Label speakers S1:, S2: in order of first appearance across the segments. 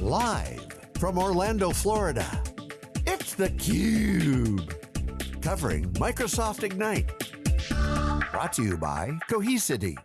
S1: Live from Orlando, Florida, it's theCUBE. Covering Microsoft Ignite. Brought to you by Cohesity.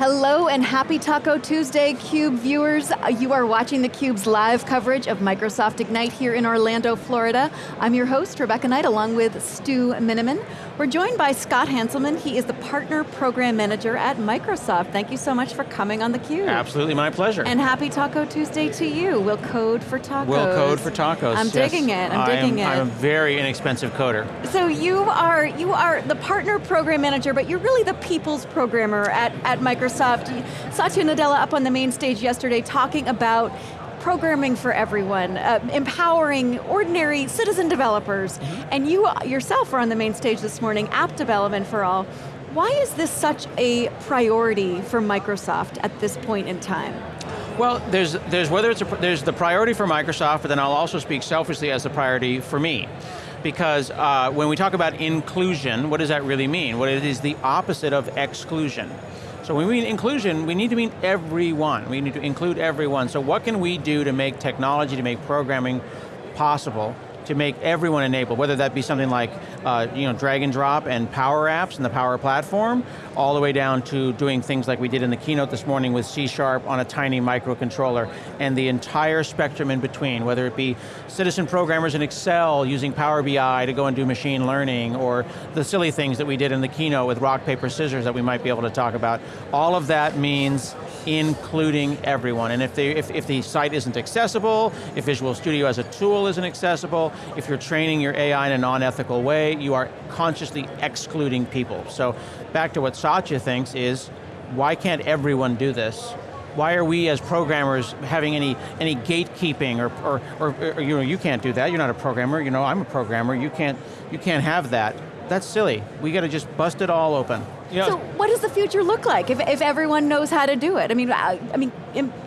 S2: Hello and happy Taco Tuesday, CUBE viewers. You are watching theCUBE's live coverage of Microsoft Ignite here in Orlando, Florida. I'm your host, Rebecca Knight, along with Stu Miniman. We're joined by Scott Hanselman. He is the Partner Program Manager at Microsoft. Thank you so much for coming on theCUBE.
S3: Absolutely, my pleasure.
S2: And happy Taco Tuesday to you. We'll code for tacos.
S3: We'll code for tacos,
S2: I'm
S3: yes.
S2: digging it, I'm digging
S3: am,
S2: it.
S3: I'm a very inexpensive coder.
S2: So you are you are the Partner Program Manager, but you're really the people's programmer at, at Microsoft. Satya Nadella up on the main stage yesterday talking about programming for everyone, uh, empowering ordinary citizen developers, mm -hmm. and you yourself are on the main stage this morning, app development for all. Why is this such a priority for Microsoft at this point in time?
S3: Well, there's, there's whether it's a, there's the priority for Microsoft, but then I'll also speak selfishly as the priority for me because uh, when we talk about inclusion, what does that really mean? Well, it is the opposite of exclusion. So when we mean inclusion, we need to mean everyone. We need to include everyone. So what can we do to make technology, to make programming possible to make everyone enabled, whether that be something like uh, you know, drag and drop and Power Apps and the Power Platform, all the way down to doing things like we did in the keynote this morning with C Sharp on a tiny microcontroller, and the entire spectrum in between, whether it be citizen programmers in Excel using Power BI to go and do machine learning, or the silly things that we did in the keynote with rock, paper, scissors that we might be able to talk about. All of that means including everyone. And if, they, if, if the site isn't accessible, if Visual Studio as a tool isn't accessible, if you're training your AI in a non-ethical way, you are consciously excluding people. So back to what Satya thinks is, why can't everyone do this? Why are we as programmers having any, any gatekeeping or, or, or, or, you know, you can't do that, you're not a programmer, you know, I'm a programmer, you can't, you can't have that. That's silly. We got to just bust it all open.
S2: You so what does the future look like if, if everyone knows how to do it? I mean, I, I mean,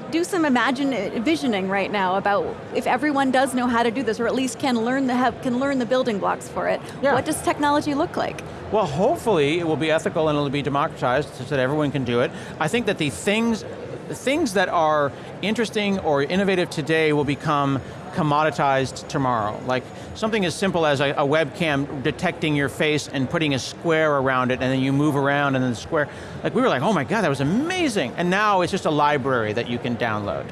S2: do some imagine uh, visioning right now about if everyone does know how to do this, or at least can learn the have, can learn the building blocks for it. Yeah. What does technology look like?
S3: Well, hopefully it will be ethical and it'll be democratized so that everyone can do it. I think that the things, the things that are interesting or innovative today will become commoditized tomorrow. Like something as simple as a, a, webcam detecting your face and putting a square around it and then you move around and then the square. Like we were like, oh my God, that was amazing. And now it's just a library that you can download.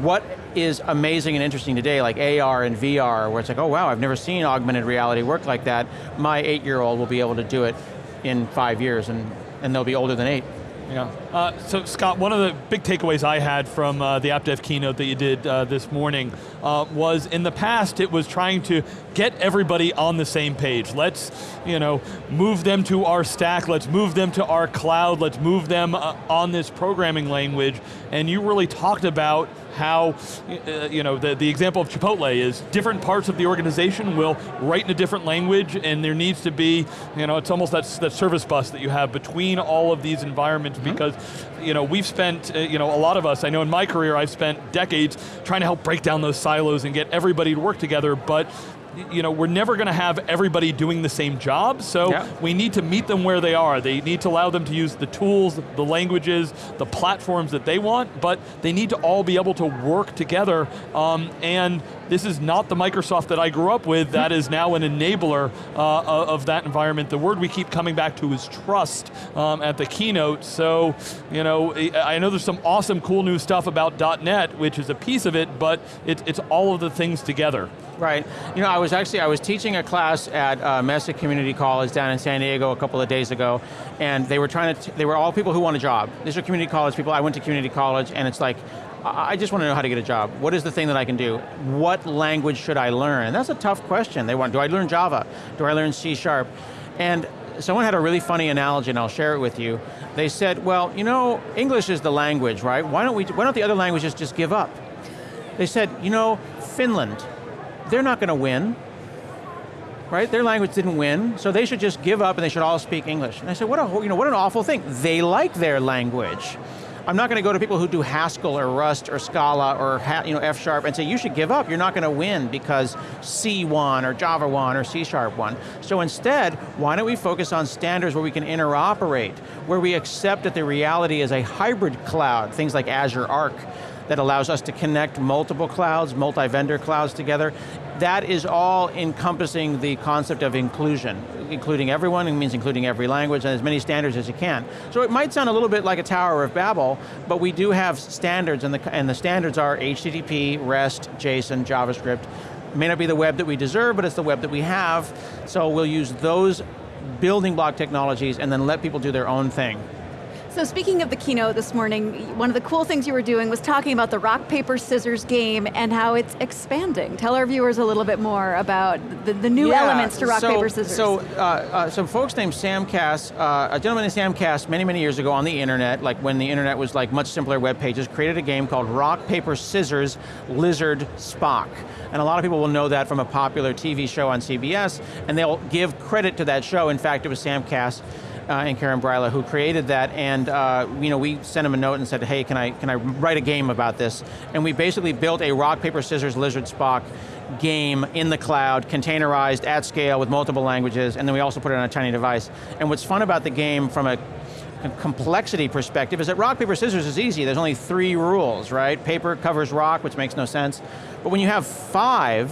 S3: What is amazing and interesting today, like AR and VR, where it's like, oh wow, I've never seen augmented reality work like that. My eight-year-old will be able to do it in five years and, and they'll be older than eight.
S4: Yeah. Uh, so Scott, one of the big takeaways I had from uh, the AppDev keynote that you did uh, this morning uh, was in the past it was trying to get everybody on the same page. Let's, you know, move them to our stack, let's move them to our cloud, let's move them uh, on this programming language, and you really talked about how, uh, you know, the, the example of Chipotle is different parts of the organization will write in a different language and there needs to be, you know, it's almost that, that service bus that you have between all of these environments mm -hmm. because, you know, we've spent, uh, you know, a lot of us, I know in my career I've spent decades trying to help break down those silos and get everybody to work together, but you know, we're never going to have everybody doing the same job, so yeah. we need to meet them where they are. They need to allow them to use the tools, the languages, the platforms that they want, but they need to all be able to work together, um, and this is not the Microsoft that I grew up with, that is now an enabler uh, of that environment. The word we keep coming back to is trust um, at the keynote, so, you know, I know there's some awesome cool new stuff about .NET, which is a piece of it, but it, it's all of the things together.
S3: Right. You know, I was actually, I was teaching a class at uh, Mesa Community College down in San Diego a couple of days ago, and they were trying to, they were all people who want a job. These are community college people, I went to community college, and it's like, I just want to know how to get a job. What is the thing that I can do? What language should I learn? And that's a tough question. They want, do I learn Java? Do I learn C Sharp? And someone had a really funny analogy, and I'll share it with you. They said, well, you know, English is the language, right? Why don't, we, why don't the other languages just give up? They said, you know, Finland, they're not going to win. Right, their language didn't win, so they should just give up and they should all speak English. And I said, what, a, you know, what an awful thing. They like their language. I'm not going to go to people who do Haskell or Rust or Scala or you know, F Sharp and say, you should give up, you're not going to win because C won or Java won or C Sharp won. So instead, why don't we focus on standards where we can interoperate, where we accept that the reality is a hybrid cloud, things like Azure Arc, that allows us to connect multiple clouds, multi-vendor clouds together. That is all encompassing the concept of inclusion, including everyone, it means including every language and as many standards as you can. So it might sound a little bit like a Tower of Babel, but we do have standards and the, and the standards are HTTP, REST, JSON, JavaScript. It may not be the web that we deserve, but it's the web that we have, so we'll use those building block technologies and then let people do their own thing.
S2: So speaking of the keynote this morning, one of the cool things you were doing was talking about the rock, paper, scissors game and how it's expanding. Tell our viewers a little bit more about the, the new
S3: yeah,
S2: elements to rock,
S3: so,
S2: paper, scissors.
S3: So, uh, uh, some folks named Sam Kass, uh, a gentleman named Sam Kass many, many years ago on the internet, like when the internet was like much simpler web pages, created a game called Rock, Paper, Scissors, Lizard, Spock. And a lot of people will know that from a popular TV show on CBS, and they'll give credit to that show. In fact, it was Sam Kass uh, and Karen Bryla who created that, and uh, you know, we sent him a note and said, hey, can I, can I write a game about this? And we basically built a rock, paper, scissors, lizard, Spock game in the cloud, containerized at scale with multiple languages, and then we also put it on a tiny device. And what's fun about the game from a complexity perspective is that rock, paper, scissors is easy. There's only three rules, right? Paper covers rock, which makes no sense. But when you have five,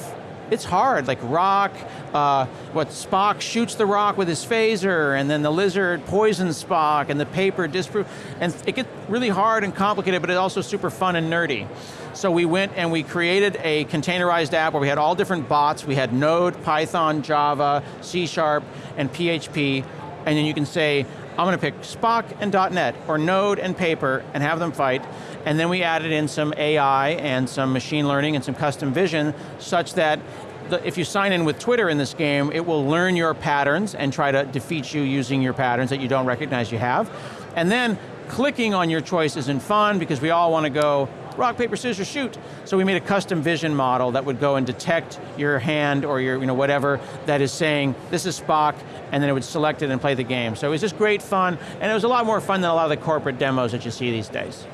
S3: it's hard, like rock, uh, what Spock shoots the rock with his phaser, and then the lizard poisons Spock, and the paper disproves, and it gets really hard and complicated, but it's also super fun and nerdy. So we went and we created a containerized app where we had all different bots. We had Node, Python, Java, C Sharp, and PHP, and then you can say, I'm going to pick Spock and .NET, or Node and Paper, and have them fight. And then we added in some AI and some machine learning and some custom vision, such that the, if you sign in with Twitter in this game, it will learn your patterns and try to defeat you using your patterns that you don't recognize you have. And then clicking on your choice isn't fun because we all want to go rock, paper, scissors, shoot. So we made a custom vision model that would go and detect your hand or your, you know, whatever that is saying, this is Spock, and then it would select it and play the game. So it was just great fun, and it was a lot more fun than a lot of the corporate demos that you see these days.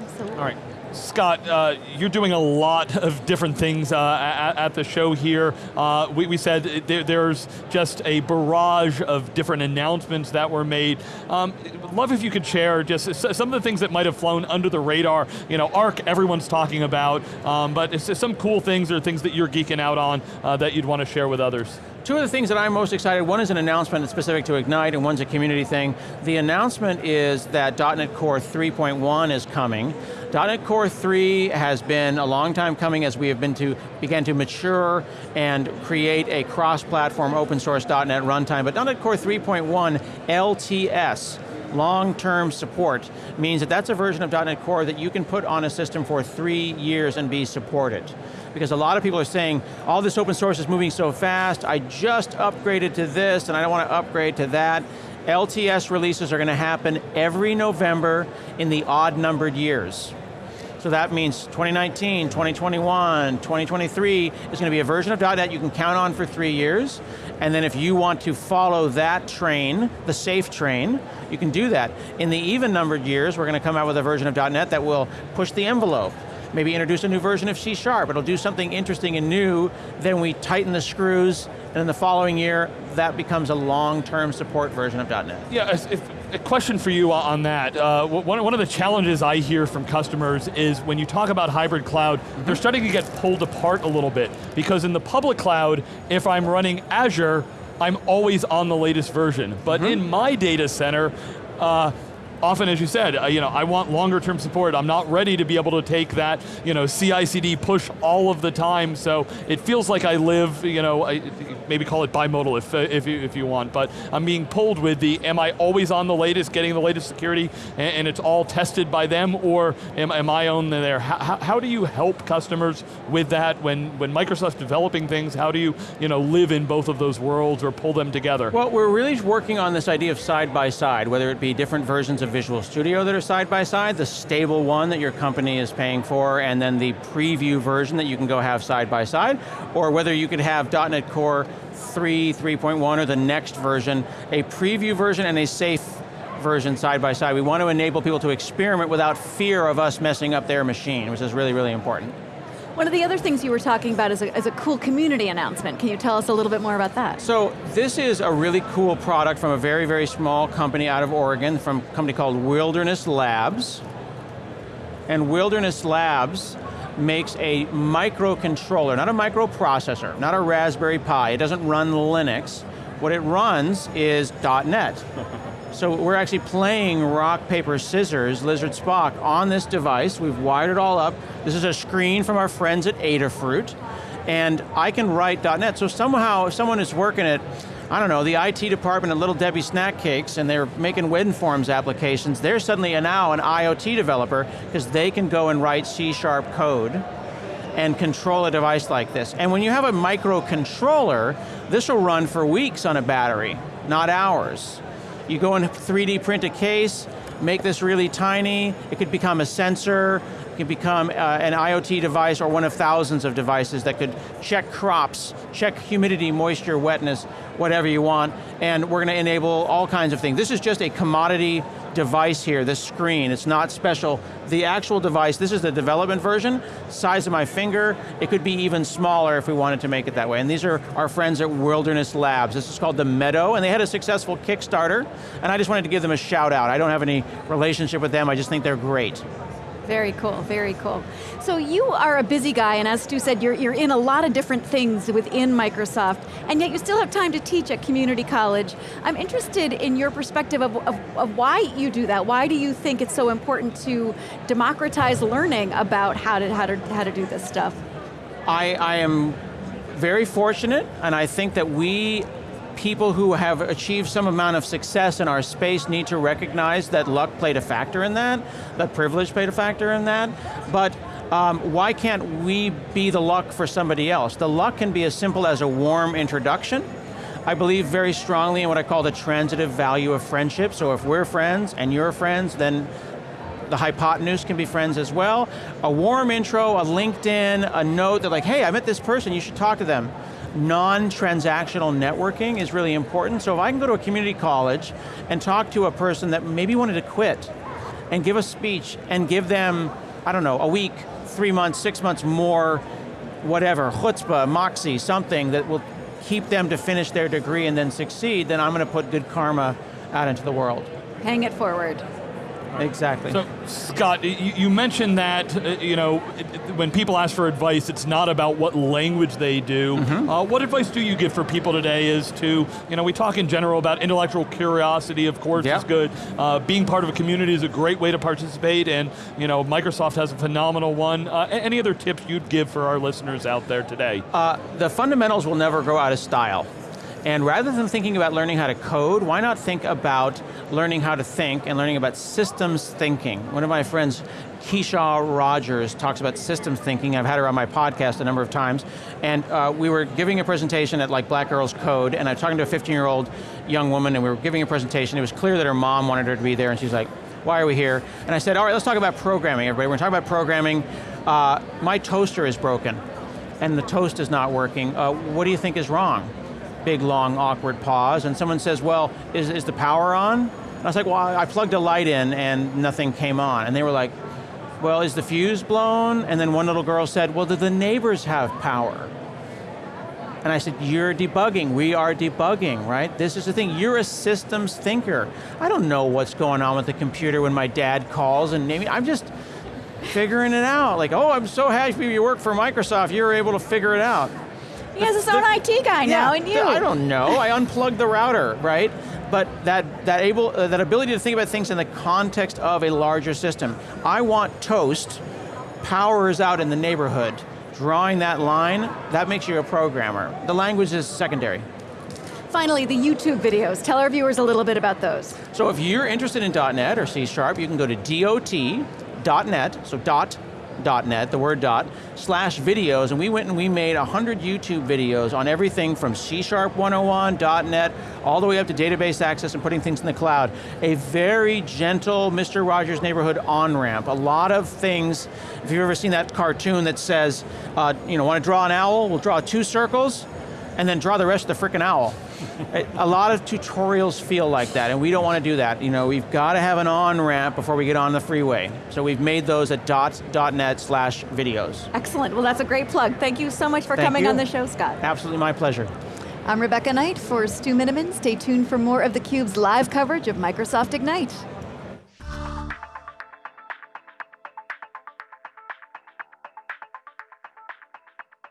S2: Absolutely.
S4: All right. Scott, uh, you're doing a lot of different things uh, at, at, the show here. Uh, we, we, said there, there's just a barrage of different announcements that were made. Um, love if you could share just some of the things that might have flown under the radar. You know, ARC, everyone's talking about, um, but some cool things or things that you're geeking out on uh, that you'd want to share with others.
S3: Two of the things that I'm most excited, one is an announcement that's specific to Ignite and one's a community thing. The announcement is that .NET Core 3.1 is coming. .NET Core 3 has been a long time coming as we have been to, began to mature and create a cross-platform open source .NET runtime, but .NET Core 3.1 LTS, long-term support, means that that's a version of .NET Core that you can put on a system for three years and be supported because a lot of people are saying, all this open source is moving so fast, I just upgraded to this and I don't want to upgrade to that. LTS releases are going to happen every November in the odd numbered years. So that means 2019, 2021, 2023 is going to be a version of .NET you can count on for three years. And then if you want to follow that train, the safe train, you can do that. In the even numbered years, we're going to come out with a version of .NET that will push the envelope maybe introduce a new version of C Sharp. It'll do something interesting and new, then we tighten the screws, and in the following year, that becomes a long-term support version of .NET.
S4: Yeah, if, a question for you on that. Uh, one, one of the challenges I hear from customers is when you talk about hybrid cloud, mm -hmm. they're starting to get pulled apart a little bit. Because in the public cloud, if I'm running Azure, I'm always on the latest version. But mm -hmm. in my data center, uh, often, as you said, uh, you know, I want longer term support. I'm not ready to be able to take that, you know, CI/CD push all of the time. So it feels like I live, you know, I, maybe call it bimodal if uh, if you if you want. But I'm being pulled with the, am I always on the latest, getting the latest security, and, and it's all tested by them, or am, am I on there? How, how do you help customers with that when when Microsoft's developing things? How do you, you know, live in both of those worlds or pull them together?
S3: Well, we're really working on this idea of side by side, whether it be different versions of Visual Studio that are side by side, the stable one that your company is paying for, and then the preview version that you can go have side by side, or whether you could have .NET Core 3, 3.1, or the next version, a preview version and a safe version side by side. We want to enable people to experiment without fear of us messing up their machine, which is really, really important.
S2: One of the other things you were talking about is a, is a cool community announcement. Can you tell us a little bit more about that?
S3: So this is a really cool product from a very, very small company out of Oregon, from a company called Wilderness Labs. And Wilderness Labs makes a microcontroller, not a microprocessor, not a Raspberry Pi, it doesn't run Linux. What it runs is .NET. So we're actually playing rock, paper, scissors, Lizard Spock on this device. We've wired it all up. This is a screen from our friends at Adafruit. And I can write .NET. So somehow, if someone is working at, I don't know, the IT department at Little Debbie Snack Cakes and they're making WinForms applications, they're suddenly now an IoT developer because they can go and write C-sharp code and control a device like this. And when you have a microcontroller, this will run for weeks on a battery, not hours. You go and 3D print a case, make this really tiny, it could become a sensor, it could become uh, an IoT device or one of thousands of devices that could check crops, check humidity, moisture, wetness, whatever you want, and we're going to enable all kinds of things. This is just a commodity device here, this screen, it's not special. The actual device, this is the development version, size of my finger, it could be even smaller if we wanted to make it that way. And these are our friends at Wilderness Labs. This is called the Meadow, and they had a successful Kickstarter, and I just wanted to give them a shout out. I don't have any relationship with them, I just think they're great.
S2: Very cool, very cool. So you are a busy guy, and as Stu said, you're, you're in a lot of different things within Microsoft, and yet you still have time to teach at community college. I'm interested in your perspective of, of, of why you do that. Why do you think it's so important to democratize learning about how to, how to, how to do this stuff?
S3: I, I am very fortunate, and I think that we people who have achieved some amount of success in our space need to recognize that luck played a factor in that, that privilege played a factor in that, but um, why can't we be the luck for somebody else? The luck can be as simple as a warm introduction. I believe very strongly in what I call the transitive value of friendship, so if we're friends and you're friends, then the hypotenuse can be friends as well. A warm intro, a LinkedIn, a note that like, hey, I met this person, you should talk to them non-transactional networking is really important. So if I can go to a community college and talk to a person that maybe wanted to quit and give a speech and give them, I don't know, a week, three months, six months more, whatever, chutzpah, moxie, something that will keep them to finish their degree and then succeed, then I'm going to put good karma out into the world.
S2: Hang it forward.
S3: Exactly.
S4: So, Scott, you, you mentioned that, uh, you know, when people ask for advice, it's not about what language they do. Mm -hmm. uh, what advice do you give for people today is to, you know, we talk in general about intellectual curiosity, of course, is good. Uh, being part of a community is a great way to participate, and, you know, Microsoft has a phenomenal one. Uh, any other tips you'd give for our listeners out there today?
S3: Uh, the fundamentals will never go out of style. And rather than thinking about learning how to code, why not think about learning how to think and learning about systems thinking? One of my friends, Kishau Rogers, talks about systems thinking. I've had her on my podcast a number of times. And uh, we were giving a presentation at like Black Girls Code, and I was talking to a 15-year-old young woman, and we were giving a presentation. It was clear that her mom wanted her to be there, and she's like, why are we here? And I said, all right, let's talk about programming, everybody. We're talking about programming. Uh, my toaster is broken, and the toast is not working. Uh, what do you think is wrong? Big, long, awkward pause, and someone says, well, is, is the power on? And I was like, well, I plugged a light in and nothing came on. And they were like, well, is the fuse blown? And then one little girl said, well, do the neighbors have power? And I said, you're debugging, we are debugging, right? This is the thing, you're a systems thinker. I don't know what's going on with the computer when my dad calls and maybe, I'm just figuring it out. Like, oh, I'm so happy you work for Microsoft, you were able to figure it out.
S2: He has his own the, IT guy now, and you.
S3: I don't know. I unplugged the router, right? But that that able uh, that ability to think about things in the context of a larger system. I want toast. Power is out in the neighborhood. Drawing that line, that makes you a programmer. The language is secondary.
S2: Finally, the YouTube videos. Tell our viewers a little bit about those.
S3: So if you're interested in .NET or C Sharp, you can go to dot.net, so dot .net, the word dot, slash videos, and we went and we made 100 YouTube videos on everything from C Sharp 101, .net, all the way up to database access and putting things in the cloud. A very gentle Mr. Rogers Neighborhood on-ramp. A lot of things, if you've ever seen that cartoon that says, uh, you know, want to draw an owl, we'll draw two circles, and then draw the rest of the frickin' owl. a lot of tutorials feel like that, and we don't want to do that. You know, we've got to have an on-ramp before we get on the freeway. So we've made those at dots.net slash videos.
S2: Excellent, well that's a great plug. Thank you so much for
S3: Thank
S2: coming
S3: you.
S2: on the show, Scott.
S3: Absolutely my pleasure.
S2: I'm Rebecca Knight for Stu Miniman. Stay tuned for more of theCUBE's live coverage of Microsoft Ignite.